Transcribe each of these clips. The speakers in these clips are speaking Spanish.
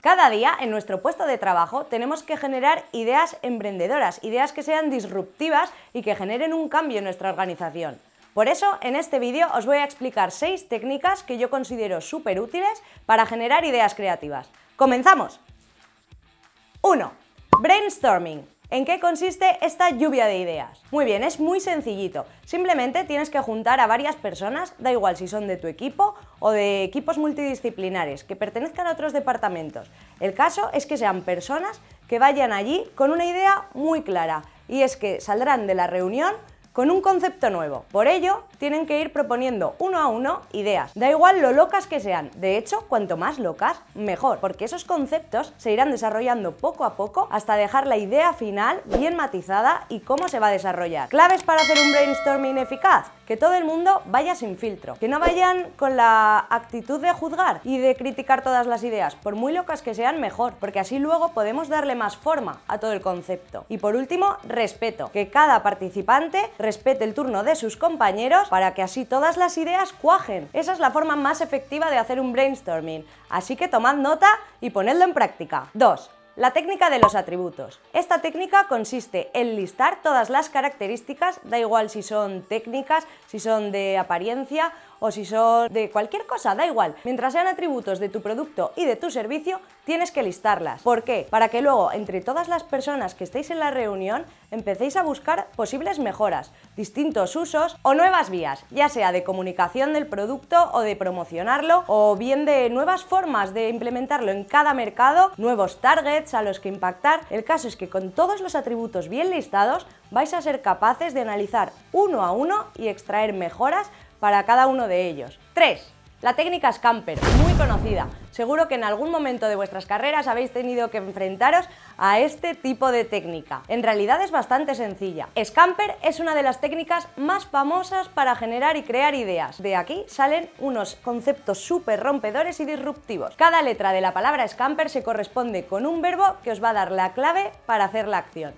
Cada día en nuestro puesto de trabajo tenemos que generar ideas emprendedoras, ideas que sean disruptivas y que generen un cambio en nuestra organización. Por eso, en este vídeo os voy a explicar seis técnicas que yo considero súper útiles para generar ideas creativas. ¡Comenzamos! 1. Brainstorming. ¿En qué consiste esta lluvia de ideas? Muy bien, es muy sencillito. Simplemente tienes que juntar a varias personas, da igual si son de tu equipo o de equipos multidisciplinares, que pertenezcan a otros departamentos. El caso es que sean personas que vayan allí con una idea muy clara y es que saldrán de la reunión con un concepto nuevo. Por ello, tienen que ir proponiendo uno a uno ideas. Da igual lo locas que sean. De hecho, cuanto más locas, mejor, porque esos conceptos se irán desarrollando poco a poco hasta dejar la idea final bien matizada y cómo se va a desarrollar. Claves para hacer un brainstorming eficaz que todo el mundo vaya sin filtro, que no vayan con la actitud de juzgar y de criticar todas las ideas, por muy locas que sean mejor, porque así luego podemos darle más forma a todo el concepto. Y por último, respeto, que cada participante respete el turno de sus compañeros para que así todas las ideas cuajen. Esa es la forma más efectiva de hacer un brainstorming, así que tomad nota y ponedlo en práctica. 2. La técnica de los atributos. Esta técnica consiste en listar todas las características, da igual si son técnicas, si son de apariencia o si son de cualquier cosa, da igual. Mientras sean atributos de tu producto y de tu servicio, tienes que listarlas. ¿Por qué? Para que luego, entre todas las personas que estéis en la reunión, empecéis a buscar posibles mejoras, distintos usos o nuevas vías, ya sea de comunicación del producto o de promocionarlo, o bien de nuevas formas de implementarlo en cada mercado, nuevos targets a los que impactar. El caso es que con todos los atributos bien listados, vais a ser capaces de analizar uno a uno y extraer mejoras para cada uno de ellos. 3. La técnica Scamper, muy conocida. Seguro que en algún momento de vuestras carreras habéis tenido que enfrentaros a este tipo de técnica. En realidad es bastante sencilla. Scamper es una de las técnicas más famosas para generar y crear ideas. De aquí salen unos conceptos súper rompedores y disruptivos. Cada letra de la palabra Scamper se corresponde con un verbo que os va a dar la clave para hacer la acción.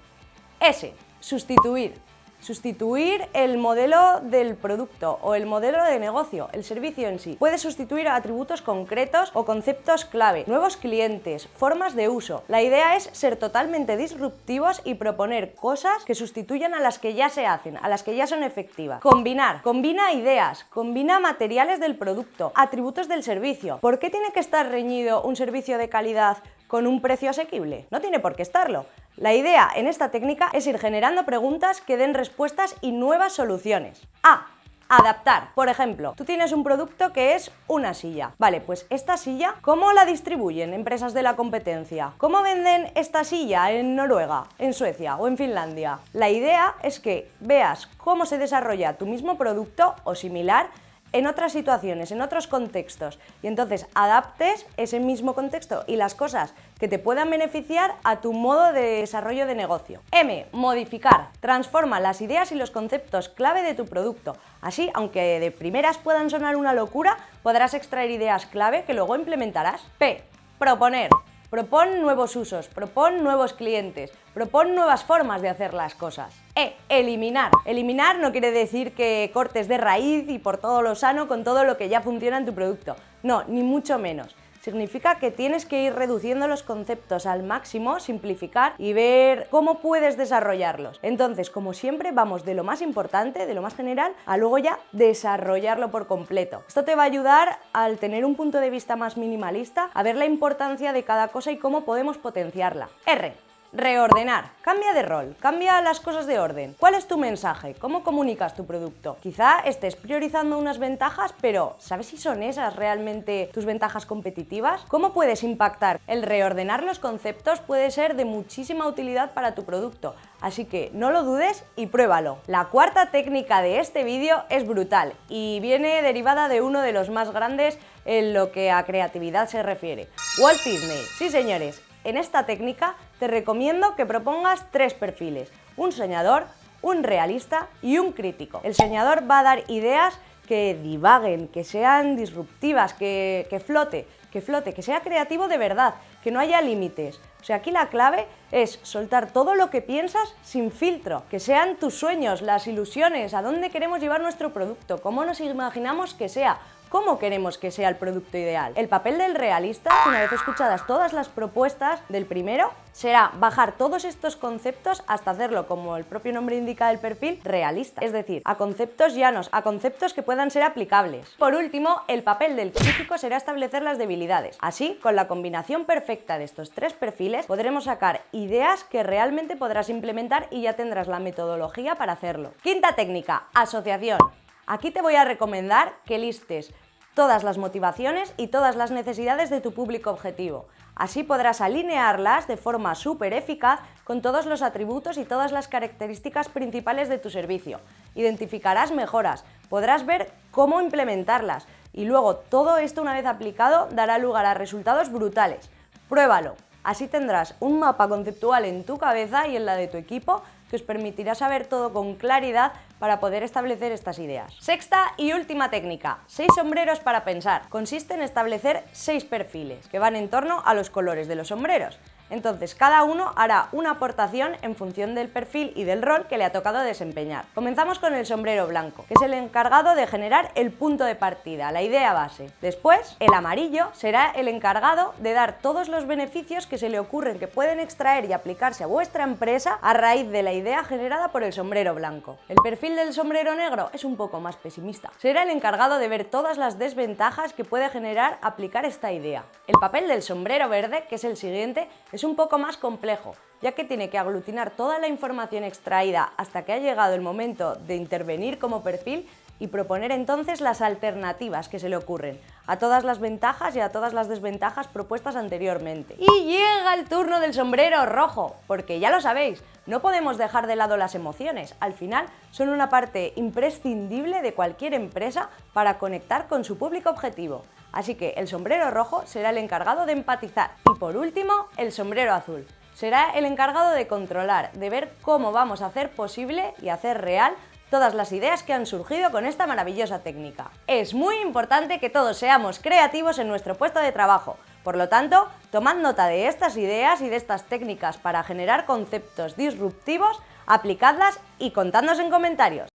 S. Sustituir sustituir el modelo del producto o el modelo de negocio, el servicio en sí. Puede sustituir atributos concretos o conceptos clave, nuevos clientes, formas de uso. La idea es ser totalmente disruptivos y proponer cosas que sustituyan a las que ya se hacen, a las que ya son efectivas. Combinar, combina ideas, combina materiales del producto, atributos del servicio. ¿Por qué tiene que estar reñido un servicio de calidad con un precio asequible? No tiene por qué estarlo. La idea en esta técnica es ir generando preguntas que den respuestas y nuevas soluciones. A. Adaptar. Por ejemplo, tú tienes un producto que es una silla. Vale, pues esta silla, ¿cómo la distribuyen empresas de la competencia? ¿Cómo venden esta silla en Noruega, en Suecia o en Finlandia? La idea es que veas cómo se desarrolla tu mismo producto o similar en otras situaciones, en otros contextos y entonces adaptes ese mismo contexto y las cosas que te puedan beneficiar a tu modo de desarrollo de negocio. M. Modificar. Transforma las ideas y los conceptos clave de tu producto. Así, aunque de primeras puedan sonar una locura, podrás extraer ideas clave que luego implementarás. P. Proponer. Propon nuevos usos, propon nuevos clientes, propon nuevas formas de hacer las cosas. E. Eliminar. Eliminar no quiere decir que cortes de raíz y por todo lo sano con todo lo que ya funciona en tu producto. No, ni mucho menos significa que tienes que ir reduciendo los conceptos al máximo, simplificar y ver cómo puedes desarrollarlos. Entonces, como siempre, vamos de lo más importante, de lo más general, a luego ya desarrollarlo por completo. Esto te va a ayudar al tener un punto de vista más minimalista, a ver la importancia de cada cosa y cómo podemos potenciarla. R. Reordenar. Cambia de rol, cambia las cosas de orden. ¿Cuál es tu mensaje? ¿Cómo comunicas tu producto? Quizá estés priorizando unas ventajas, pero ¿sabes si son esas realmente tus ventajas competitivas? ¿Cómo puedes impactar? El reordenar los conceptos puede ser de muchísima utilidad para tu producto, así que no lo dudes y pruébalo. La cuarta técnica de este vídeo es brutal y viene derivada de uno de los más grandes en lo que a creatividad se refiere. Walt Disney. Sí señores, en esta técnica te recomiendo que propongas tres perfiles, un soñador, un realista y un crítico. El soñador va a dar ideas que divaguen, que sean disruptivas, que, que flote, que flote, que sea creativo de verdad, que no haya límites. O sea, aquí la clave es soltar todo lo que piensas sin filtro, que sean tus sueños, las ilusiones, a dónde queremos llevar nuestro producto, cómo nos imaginamos que sea, cómo queremos que sea el producto ideal. El papel del realista, una vez escuchadas todas las propuestas del primero, será bajar todos estos conceptos hasta hacerlo, como el propio nombre indica del perfil, realista. Es decir, a conceptos llanos, a conceptos que puedan ser aplicables. Por último, el papel del crítico será establecer las debilidades. Así, con la combinación perfecta de estos tres perfiles, podremos sacar ideas que realmente podrás implementar y ya tendrás la metodología para hacerlo. Quinta técnica, asociación. Aquí te voy a recomendar que listes todas las motivaciones y todas las necesidades de tu público objetivo. Así podrás alinearlas de forma súper eficaz con todos los atributos y todas las características principales de tu servicio. Identificarás mejoras, podrás ver cómo implementarlas y luego todo esto una vez aplicado dará lugar a resultados brutales. Pruébalo. Así tendrás un mapa conceptual en tu cabeza y en la de tu equipo que os permitirá saber todo con claridad para poder establecer estas ideas. Sexta y última técnica, seis sombreros para pensar. Consiste en establecer seis perfiles que van en torno a los colores de los sombreros. Entonces, cada uno hará una aportación en función del perfil y del rol que le ha tocado desempeñar. Comenzamos con el sombrero blanco, que es el encargado de generar el punto de partida, la idea base. Después, el amarillo será el encargado de dar todos los beneficios que se le ocurren que pueden extraer y aplicarse a vuestra empresa a raíz de la idea generada por el sombrero blanco. El perfil del sombrero negro es un poco más pesimista. Será el encargado de ver todas las desventajas que puede generar aplicar esta idea. El papel del sombrero verde, que es el siguiente, es un poco más complejo, ya que tiene que aglutinar toda la información extraída hasta que ha llegado el momento de intervenir como perfil y proponer entonces las alternativas que se le ocurren a todas las ventajas y a todas las desventajas propuestas anteriormente. Y llega el turno del sombrero rojo, porque ya lo sabéis, no podemos dejar de lado las emociones, al final son una parte imprescindible de cualquier empresa para conectar con su público objetivo. Así que el sombrero rojo será el encargado de empatizar. Y por último, el sombrero azul. Será el encargado de controlar, de ver cómo vamos a hacer posible y hacer real todas las ideas que han surgido con esta maravillosa técnica. Es muy importante que todos seamos creativos en nuestro puesto de trabajo, por lo tanto, tomad nota de estas ideas y de estas técnicas para generar conceptos disruptivos, aplicadlas y contadnos en comentarios.